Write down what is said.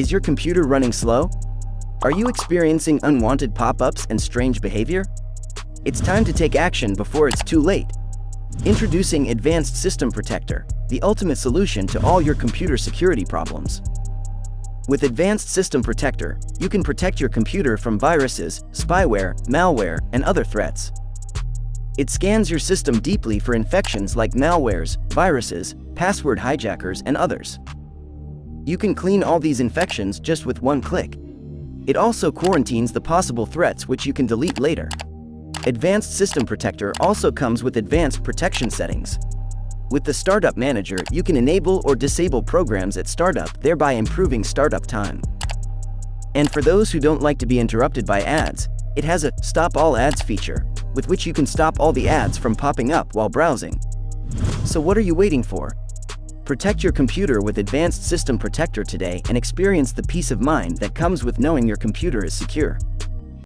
Is your computer running slow? Are you experiencing unwanted pop-ups and strange behavior? It's time to take action before it's too late. Introducing Advanced System Protector, the ultimate solution to all your computer security problems. With Advanced System Protector, you can protect your computer from viruses, spyware, malware, and other threats. It scans your system deeply for infections like malwares, viruses, password hijackers, and others. You can clean all these infections just with one click. It also quarantines the possible threats which you can delete later. Advanced System Protector also comes with advanced protection settings. With the Startup Manager, you can enable or disable programs at startup, thereby improving startup time. And for those who don't like to be interrupted by ads, it has a Stop All Ads feature, with which you can stop all the ads from popping up while browsing. So what are you waiting for? Protect your computer with Advanced System Protector today and experience the peace of mind that comes with knowing your computer is secure.